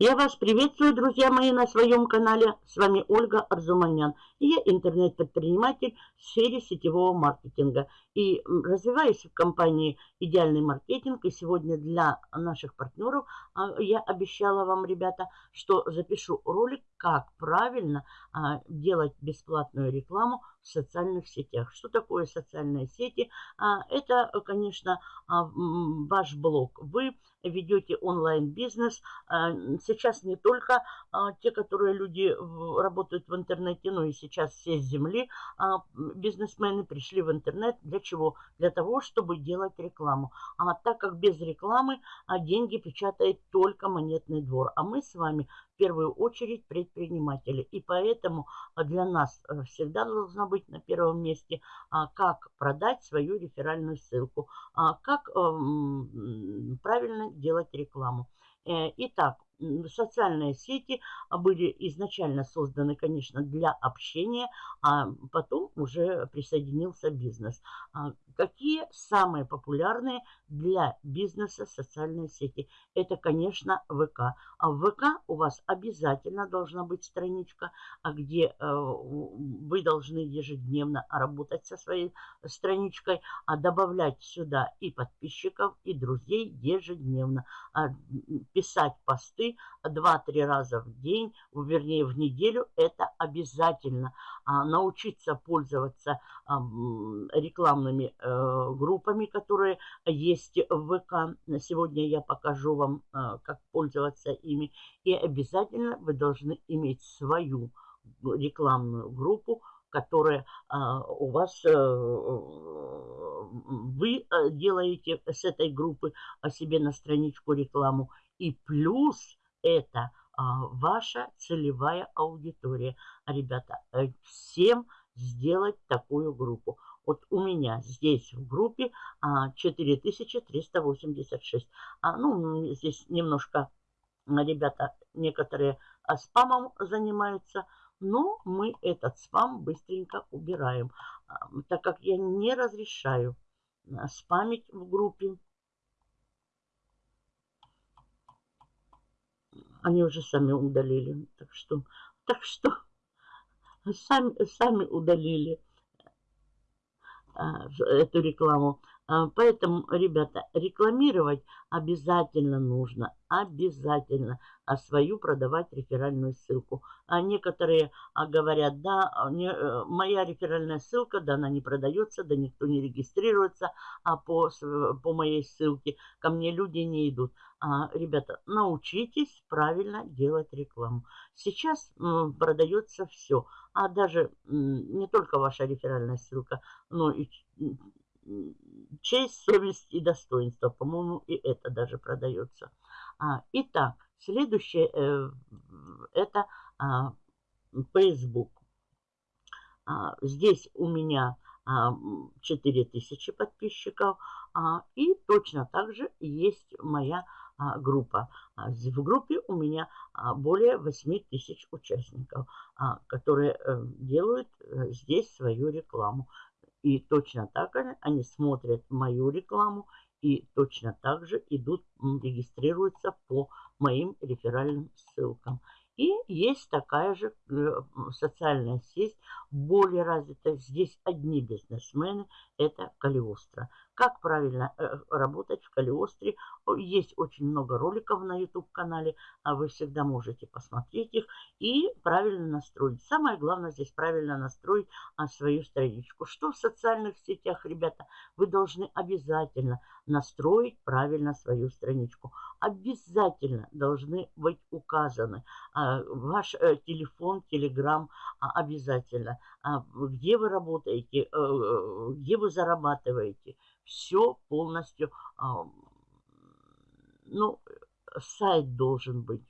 Я вас приветствую, друзья мои, на своем канале. С вами Ольга Арзуманян. я интернет-предприниматель в сфере сетевого маркетинга. И развиваюсь в компании «Идеальный маркетинг». И сегодня для наших партнеров а, я обещала вам, ребята, что запишу ролик, как правильно делать бесплатную рекламу в социальных сетях. Что такое социальные сети? А, это, конечно, ваш блог. Вы ведете онлайн-бизнес. Сейчас не только те, которые люди работают в интернете, но и сейчас все с земли бизнесмены пришли в интернет. Для чего? Для того, чтобы делать рекламу. А так как без рекламы деньги печатает только монетный двор. А мы с вами первую очередь предприниматели. И поэтому а, для нас э, всегда должна быть на первом месте, а, как продать свою реферальную ссылку, а, как эм, правильно делать рекламу. Э, итак, социальные сети были изначально созданы, конечно, для общения, а потом уже присоединился бизнес. Какие самые популярные для бизнеса социальные сети? Это, конечно, ВК. А в ВК у вас обязательно должна быть страничка, а где э, вы должны ежедневно работать со своей страничкой, а добавлять сюда и подписчиков, и друзей ежедневно, а писать посты 2-3 раза в день, вернее в неделю, это обязательно. А научиться пользоваться рекламными Э, группами, которые есть в ВК. Сегодня я покажу вам, э, как пользоваться ими. И обязательно вы должны иметь свою рекламную группу, которая э, у вас, вы делаете с этой группы о себе на страничку рекламу. И плюс это ваша целевая аудитория. Ребята, всем сделать такую группу. Вот у меня здесь в группе 4386. А, ну, здесь немножко ребята некоторые а, спамом занимаются, но мы этот спам быстренько убираем, а, так как я не разрешаю а, спамить в группе. Они уже сами удалили, так что, так что сами, сами удалили. А, эту рекламу. А, поэтому, ребята, рекламировать обязательно нужно, обязательно, а свою продавать реферальную ссылку. А некоторые а, говорят, да, не, э, моя реферальная ссылка, да, она не продается, да, никто не регистрируется а по, по моей ссылке, ко мне люди не идут. А, ребята, научитесь правильно делать рекламу. Сейчас м, продается все, а даже м, не только ваша реферальная ссылка, но и честь, совесть и достоинство. По-моему, и это даже продается. А, итак, следующее э, это а, Facebook. А, здесь у меня а, 4000 подписчиков. А, и точно так же есть моя а, группа. А, в группе у меня а, более 8 тысяч участников, а, которые а, делают а, здесь свою рекламу. И точно так же они смотрят мою рекламу и точно так же идут, регистрируются по моим реферальным ссылкам. И есть такая же э, социальная сеть, более развитая. Здесь одни бизнесмены, это Калиостро. Как правильно э, работать в Калиостре? Есть очень много роликов на YouTube-канале, а вы всегда можете посмотреть их и правильно настроить. Самое главное здесь правильно настроить а, свою страничку. Что в социальных сетях, ребята, вы должны обязательно настроить правильно свою страничку. Обязательно должны быть указаны а, ваш э, телефон, телеграм а, обязательно, где вы работаете, э, где вы зарабатываете, все полностью, ну, сайт должен быть,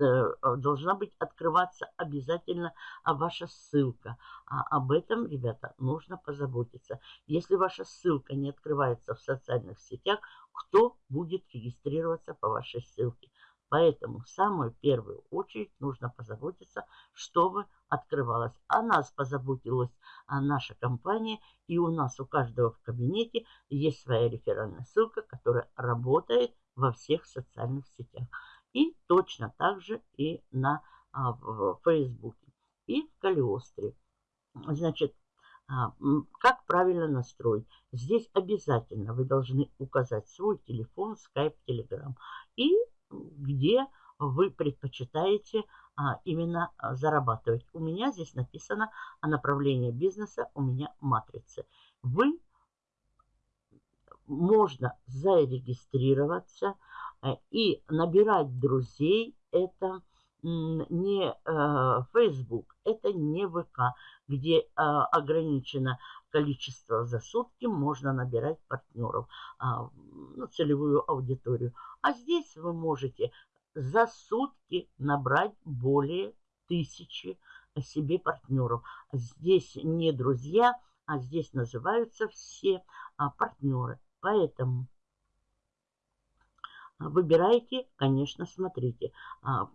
э, должна быть открываться обязательно ваша ссылка. А об этом, ребята, нужно позаботиться. Если ваша ссылка не открывается в социальных сетях, кто будет регистрироваться по вашей ссылке? Поэтому в самую первую очередь нужно позаботиться, чтобы открывалась. О нас позаботилась наша компания, и у нас у каждого в кабинете есть своя реферальная ссылка, которая работает во всех социальных сетях. И точно так же и на а, в Фейсбуке и в Калиостре. Значит, а, как правильно настроить? Здесь обязательно вы должны указать свой телефон, скайп, телеграм. И где вы предпочитаете а, именно а, зарабатывать. У меня здесь написано о направлении бизнеса, у меня матрицы. Вы можно зарегистрироваться э, и набирать друзей. Это не э, Facebook, это не ВК, где э, ограничено количество за сутки можно набирать партнеров, а, ну, целевую аудиторию. А здесь вы можете за сутки набрать более тысячи себе партнеров. Здесь не друзья, а здесь называются все а, партнеры. Поэтому выбирайте, конечно, смотрите. А,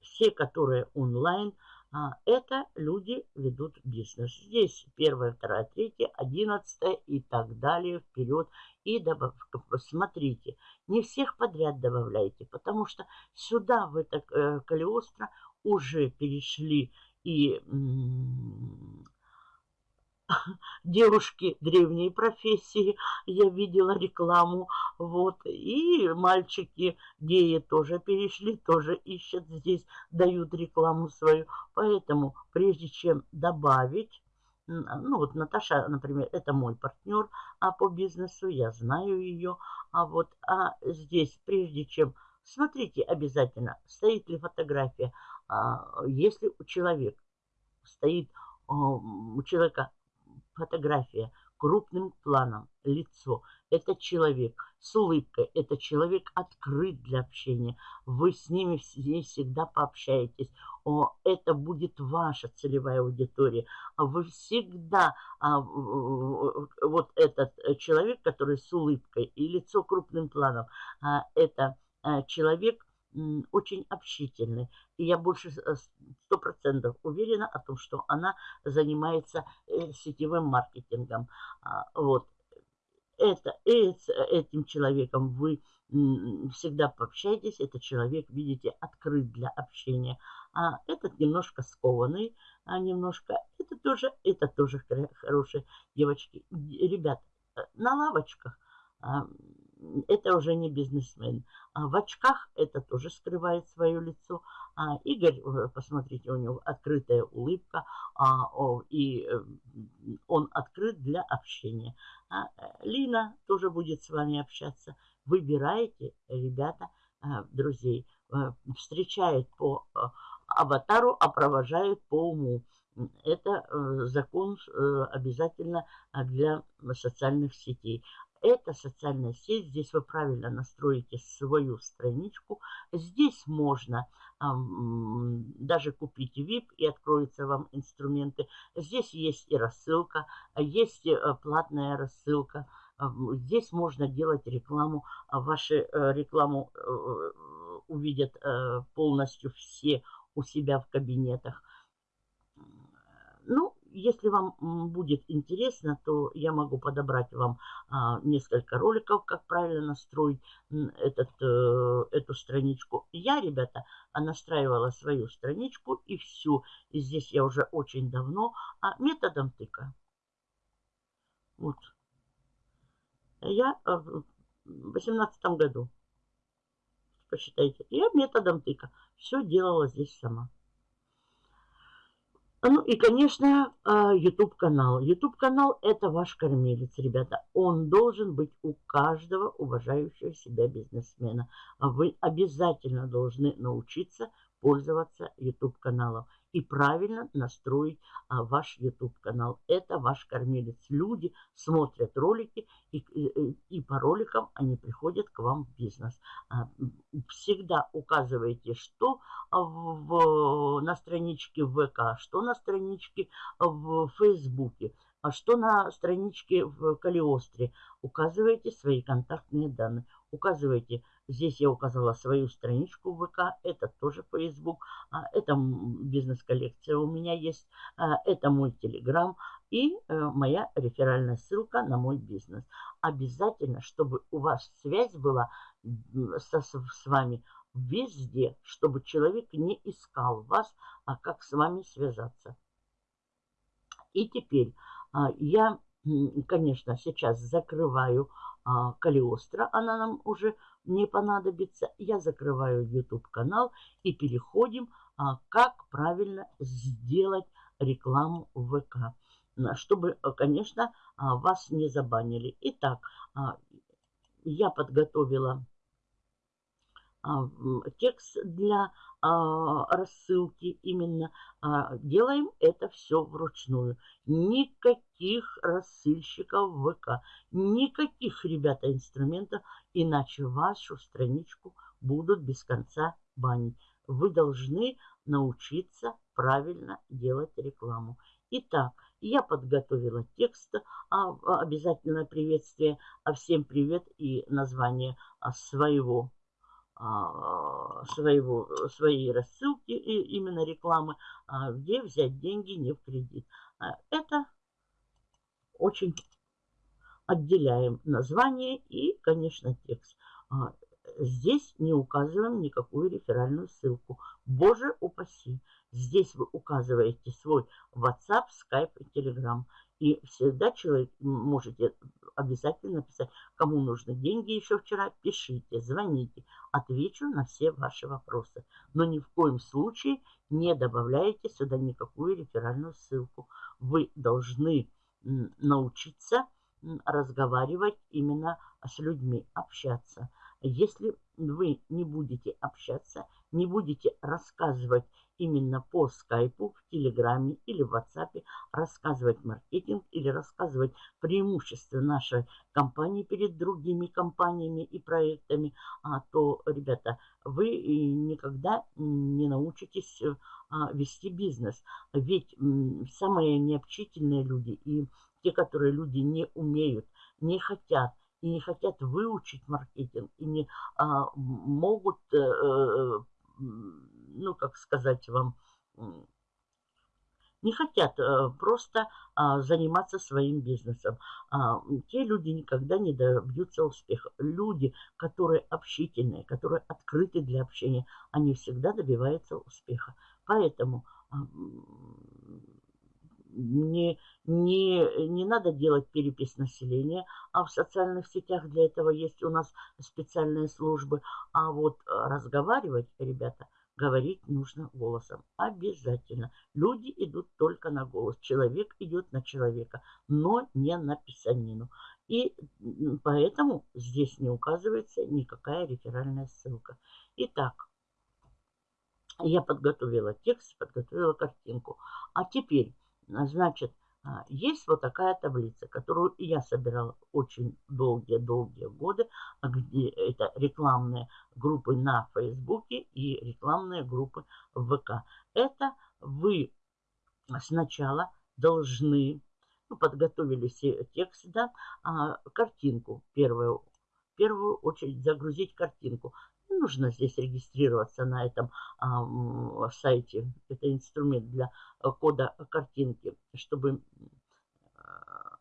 все, которые онлайн, это люди ведут бизнес. Здесь первое, второе, третье, одиннадцатое и так далее вперед. И добав... смотрите, не всех подряд добавляйте, потому что сюда, в это э, Калиостро, уже перешли и девушки древней профессии, я видела рекламу, вот, и мальчики геи тоже перешли, тоже ищут здесь, дают рекламу свою, поэтому прежде чем добавить, ну вот Наташа, например, это мой партнер а по бизнесу, я знаю ее, а вот а здесь, прежде чем, смотрите обязательно, стоит ли фотография, а, если у человека стоит у человека фотография крупным планом, лицо. Это человек с улыбкой, это человек открыт для общения. Вы с ними всегда пообщаетесь. О, это будет ваша целевая аудитория. Вы всегда, а, вот этот человек, который с улыбкой и лицо крупным планом, а, это а, человек, очень общительной. И я больше э, сто процентов уверена о том, что она занимается э, сетевым маркетингом. А, вот. Это, этим человеком вы всегда пообщаетесь, этот человек, видите, открыт для общения. А этот немножко скованный, а немножко, это тоже, это тоже хорошие девочки. Ребят, э, на лавочках а, это уже не бизнесмен. А в очках это тоже скрывает свое лицо. А Игорь, э, посмотрите, у него открытая улыбка, а, о, и э, он открыт для общения. А э, Лина тоже будет с вами общаться. Выбирайте, ребята, друзей. Встречает по аватару, а провожает по уму. Это закон обязательно для социальных сетей. Это социальная сеть. Здесь вы правильно настроите свою страничку. Здесь можно эм, даже купить VIP и откроются вам инструменты. Здесь есть и рассылка, есть э, платная рассылка. Здесь можно делать рекламу. Вашу э, рекламу э, увидят полностью все у себя в кабинетах. Ну, если вам будет интересно, то я могу подобрать вам а, несколько роликов, как правильно настроить этот, э, эту страничку. Я, ребята, настраивала свою страничку и всю. И здесь я уже очень давно а, методом тыка. Вот. Я э, в 2018 году, посчитайте, я методом тыка все делала здесь сама. Ну и, конечно, YouTube-канал. YouTube-канал – это ваш кормилец, ребята. Он должен быть у каждого уважающего себя бизнесмена. Вы обязательно должны научиться пользоваться YouTube-каналом и правильно настроить а, ваш YouTube-канал. Это ваш кормилец. Люди смотрят ролики, и, и, по роликам они приходят к вам в бизнес. А, всегда указывайте, что в, на страничке ВК, что на страничке в Фейсбуке, а что на страничке в Калиостре. Указывайте свои контактные данные. Указывайте Здесь я указала свою страничку в ВК, это тоже Facebook, а, это бизнес-коллекция у меня есть, а, это мой Телеграм, и э, моя реферальная ссылка на мой бизнес. Обязательно, чтобы у вас связь была со, с вами везде, чтобы человек не искал вас, а как с вами связаться. И теперь а, я, конечно, сейчас закрываю Калиостро, она нам уже не понадобится. Я закрываю YouTube канал и переходим, а, как правильно сделать рекламу в ВК чтобы, конечно, вас не забанили. Итак, я подготовила а, текст для а, рассылки именно. А, делаем это все вручную. Никаких рассыльщиков в ВК, никаких, ребята, инструментов, иначе вашу страничку будут без конца банить. Вы должны научиться правильно делать рекламу. Итак, я подготовила текст, а, обязательное приветствие, а всем привет и название своего а, своего, своей рассылки, именно рекламы, а, где взять деньги не в кредит. А, это очень отделяем название и, конечно, текст. Здесь не указываем никакую реферальную ссылку. Боже упаси! Здесь вы указываете свой WhatsApp, Skype и Telegram. И всегда человек можете обязательно писать, кому нужны деньги еще вчера, пишите, звоните, отвечу на все ваши вопросы. Но ни в коем случае не добавляйте сюда никакую реферальную ссылку. Вы должны научиться разговаривать именно с людьми, общаться. Если вы не будете общаться, не будете рассказывать именно по скайпу, в телеграме или в ватсапе, рассказывать маркетинг или рассказывать преимущества нашей компании перед другими компаниями и проектами, а то, ребята, вы никогда не научитесь а, вести бизнес. Ведь самые необщительные люди и те, которые люди не умеют, не хотят, и не хотят выучить маркетинг, и не а, могут, э, э ну, как сказать вам, не хотят э, просто а, заниматься своим бизнесом. А, те люди никогда не добьются успеха. Люди, которые общительные, которые открыты для общения, они всегда добиваются успеха. Поэтому а, не, не, не надо делать перепись населения, а в социальных сетях для этого есть у нас специальные службы. А вот э, разговаривать, ребята, говорить нужно голосом. Обязательно. Люди идут только на голос. Человек идет на человека, но не на писанину. И поэтому здесь не указывается никакая реферальная ссылка. Итак, я подготовила текст, подготовила картинку. А теперь Значит, а, есть вот такая таблица, которую я собирала очень долгие-долгие годы, а где это рекламные группы на Фейсбуке и рекламные группы в ВК. Это вы сначала должны, ну, подготовили текст, да, а, картинку первую, в первую очередь загрузить картинку нужно здесь регистрироваться на этом а, сайте. Это инструмент для э, кода картинки, чтобы... А,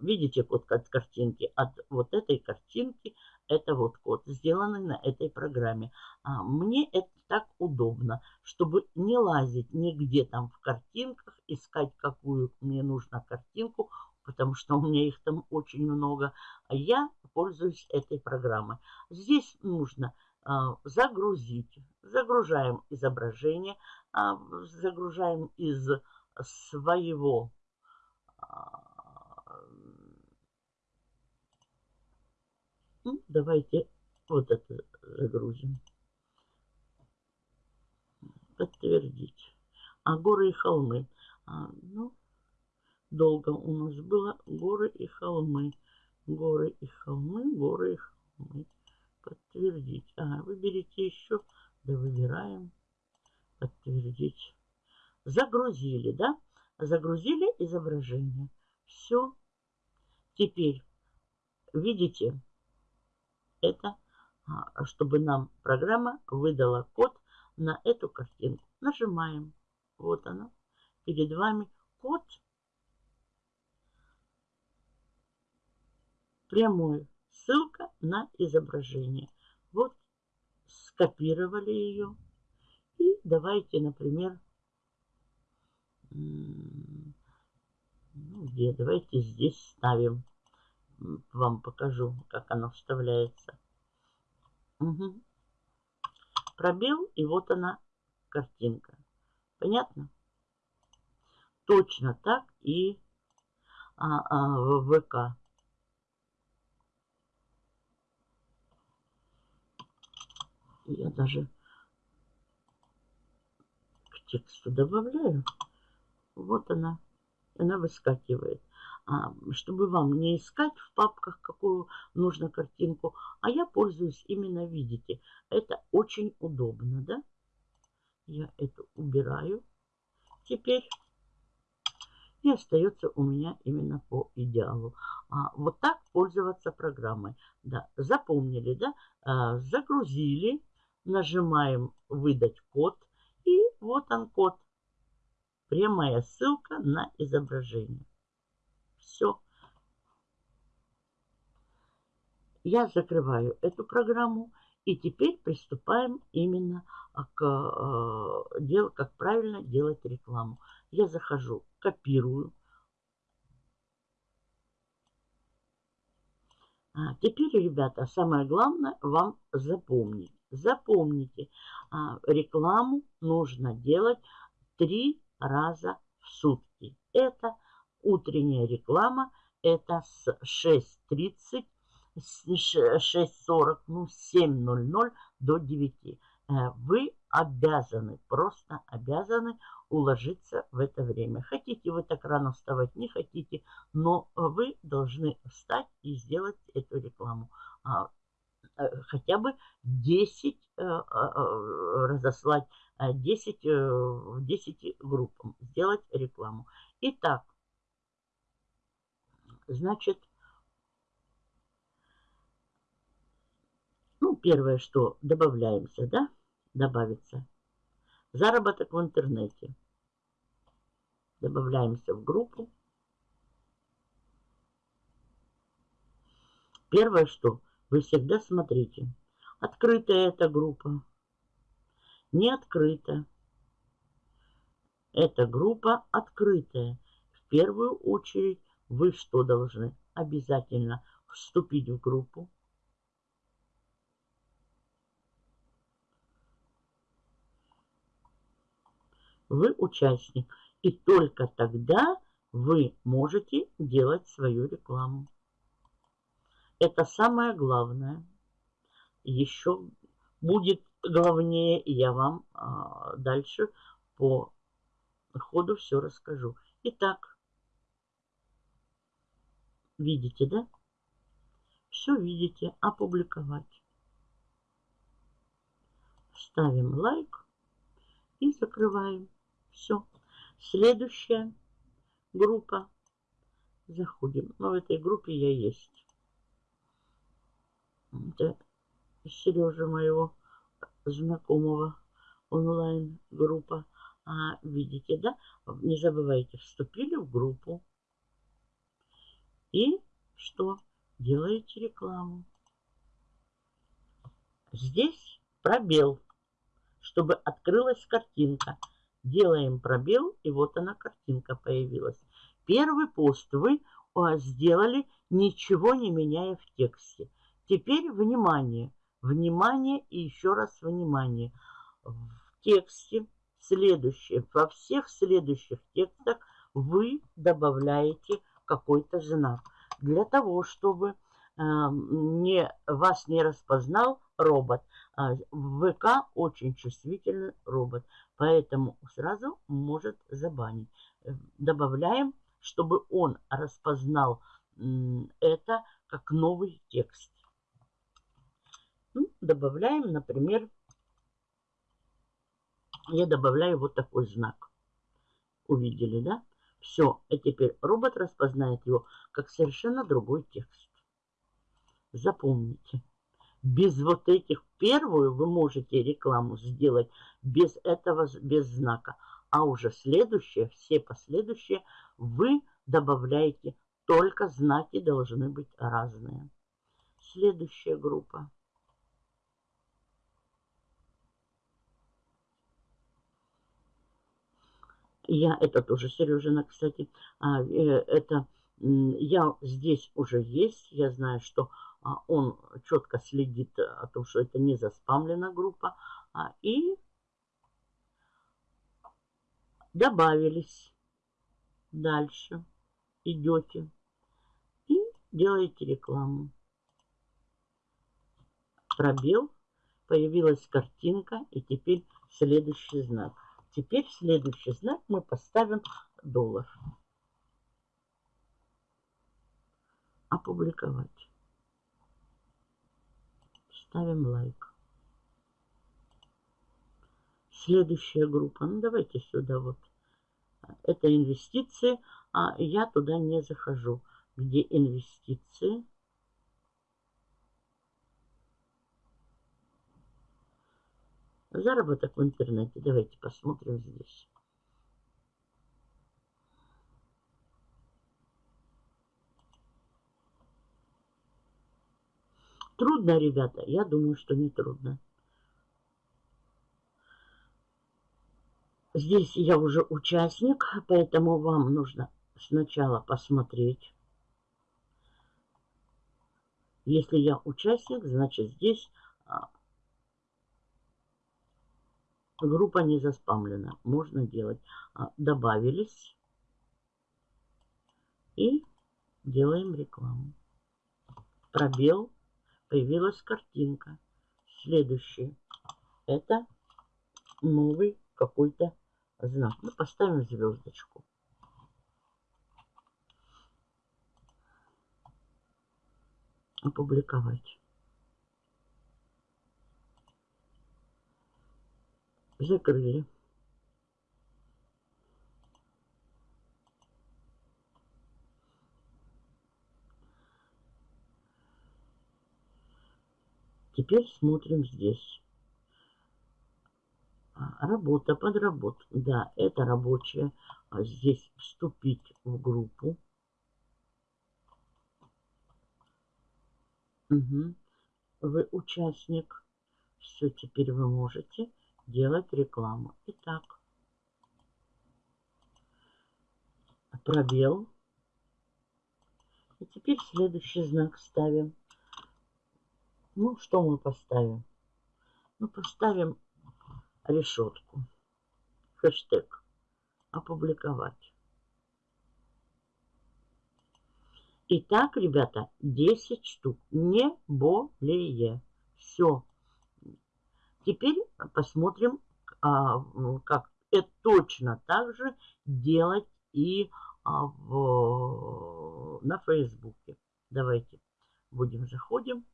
видите код от картинки? От вот этой картинки это вот код, сделанный на этой программе. А, мне это так удобно, чтобы не лазить нигде там в картинках, искать какую мне нужно картинку, потому что у меня их там очень много. А я пользуюсь этой программой. Здесь нужно а, загрузить. Загружаем изображение, а, загружаем из своего а, ну, давайте вот это загрузим. Подтвердить. А горы и холмы. А, ну, долго у нас было горы и холмы. Горы и холмы, горы и холмы. Подтвердить. Ага, выберите еще. Да, выбираем. Подтвердить. Загрузили, да? Загрузили изображение. Все. Теперь, видите, это, а, чтобы нам программа выдала код на эту картинку. Нажимаем. Вот она. Перед вами код прямой. Ссылка на изображение. Вот скопировали ее. И давайте, например, где? Давайте здесь ставим. Вам покажу, как оно вставляется. Угу. Пробел, и вот она, картинка. Понятно? Точно так и а, а, в ВК. Я даже к тексту добавляю. Вот она. Она выскакивает. А, чтобы вам не искать в папках, какую нужно картинку, а я пользуюсь именно, видите, это очень удобно, да? Я это убираю теперь. И остается у меня именно по идеалу. А, вот так пользоваться программой. Да, запомнили, да? А, загрузили, нажимаем «Выдать код». И вот он код. Прямая ссылка на изображение. Все. Я закрываю эту программу. И теперь приступаем именно к э, делу, как правильно делать рекламу. Я захожу, копирую. А теперь, ребята, самое главное вам запомнить. Запомните, а, рекламу нужно делать три раза в сутки. Это утренняя реклама, это с 6.30 6.40, ну 7.00 до 9. Э, вы обязаны, просто обязаны уложиться в это время. Хотите вы так рано вставать, не хотите, но вы должны встать и сделать эту рекламу. А, э, хотя бы 10 э, разослать, 10, 10 группам сделать рекламу. Итак, значит, Ну, первое, что добавляемся, да, добавится. Заработок в интернете. Добавляемся в группу. Первое, что вы всегда смотрите, открытая эта группа, не открыта. Эта группа открытая. В первую очередь вы что должны? Обязательно вступить в группу, вы участник. И только тогда вы можете делать свою рекламу. Это самое главное. Еще будет главнее, я вам а, дальше по ходу все расскажу. Итак, видите, да? Все видите, опубликовать. Ставим лайк и закрываем. Все. Следующая группа. Заходим. Но ну, в этой группе я есть. Это Сережа моего знакомого онлайн группа. А, видите, да? Не забывайте, вступили в группу. И что? Делаете рекламу. Здесь пробел, чтобы открылась картинка. Делаем пробел, и вот она картинка появилась. Первый пост вы сделали, ничего не меняя в тексте. Теперь внимание, внимание и еще раз внимание. В тексте следующее, во всех следующих текстах вы добавляете какой-то знак. Для того, чтобы э, не, вас не распознал робот. А ВК очень чувствительный робот, поэтому сразу может забанить. Добавляем, чтобы он распознал это как новый текст. Ну, добавляем, например, я добавляю вот такой знак. Увидели, да? Все, и теперь робот распознает его как совершенно другой текст. Запомните. Без вот этих первую вы можете рекламу сделать без этого, без знака. А уже следующее, все последующие вы добавляете только знаки должны быть разные. Следующая группа. Я, это тоже Сережина, кстати, а, э, это я здесь уже есть, я знаю, что а, он четко следит о том, что это не заспамлена группа, а, и добавились дальше, идете и делаете рекламу. Пробел, появилась картинка и теперь следующий знак. Теперь следующий знак мы поставим доллар. Опубликовать. Ставим лайк. Следующая группа. Ну, давайте сюда вот. Это инвестиции, а я туда не захожу. Где инвестиции? Заработок в интернете. Давайте посмотрим здесь. Трудно, ребята? Я думаю, что не трудно. Здесь я уже участник, поэтому вам нужно сначала посмотреть. Если я участник, значит здесь а, Группа не заспамлена. Можно делать. А, добавились. И делаем рекламу. Пробел. Появилась картинка. Следующий. Это новый какой-то знак. Мы поставим звездочку. Опубликовать. Закрыли. Теперь смотрим здесь. А, работа, подработка. Да, это рабочая. Здесь вступить в группу. Угу. Вы участник. Все, теперь вы можете делать рекламу. Итак, пробел. И теперь следующий знак ставим. Ну, что мы поставим? Ну, поставим решетку. Хэштег. Опубликовать. Итак, ребята, 10 штук. Не более. Все. Теперь посмотрим, а, как это точно так же делать и а, в, на Фейсбуке. Давайте будем заходим.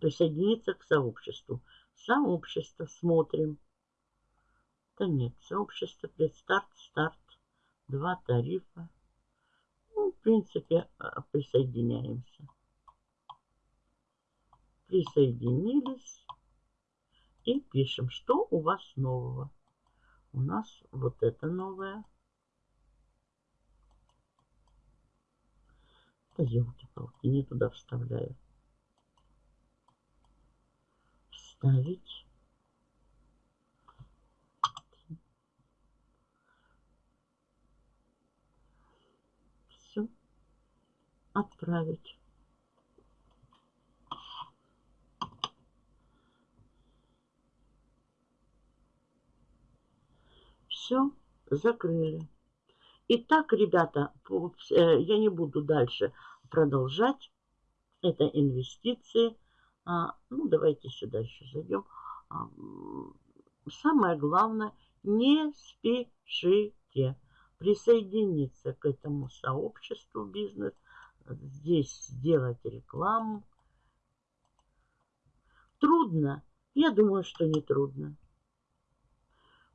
Присоединиться к сообществу. Сообщество смотрим. Да нет, сообщество предстарт, старт, два тарифа. Ну, в принципе, а, присоединяемся присоединились и пишем, что у вас нового. У нас вот это новое. Да елки-палки, не туда вставляю. Вставить. Все. Отправить. Все, закрыли. Итак, ребята, э, я не буду дальше продолжать. Это инвестиции. А, ну, давайте сюда еще зайдем. А, самое главное, не спешите присоединиться к этому сообществу бизнес. Здесь сделать рекламу. Трудно? Я думаю, что не трудно.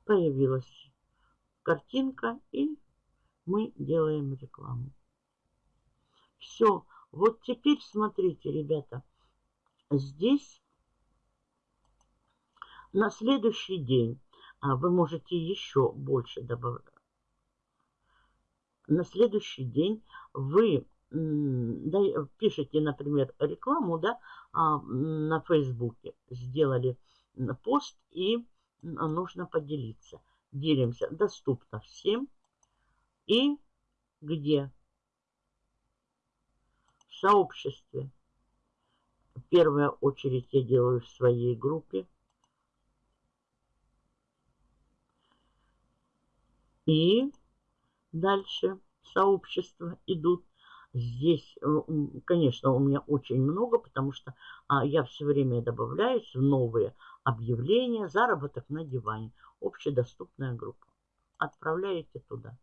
Появилась картинка, и мы делаем рекламу. Все. Вот теперь смотрите, ребята. Здесь на следующий день а вы можете еще больше добавлять. на следующий день вы пишете, например, рекламу да, а, на Фейсбуке, сделали пост и нужно поделиться. Делимся, доступно всем. И где? В сообществе. В первую очередь я делаю в своей группе. И дальше сообщества идут. Здесь, конечно, у меня очень много, потому что а, я все время добавляюсь в новые объявления. Заработок на диване. Общедоступная группа. Отправляете туда.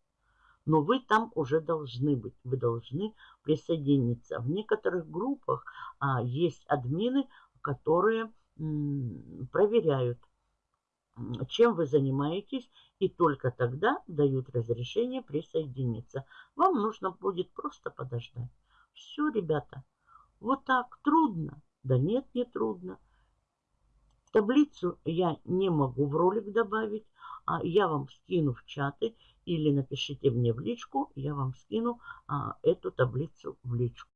Но вы там уже должны быть. Вы должны присоединиться. В некоторых группах а, есть админы, которые проверяют чем вы занимаетесь, и только тогда дают разрешение присоединиться. Вам нужно будет просто подождать. Все, ребята, вот так трудно? Да нет, не трудно. Таблицу я не могу в ролик добавить, а я вам скину в чаты или напишите мне в личку, я вам скину а, эту таблицу в личку.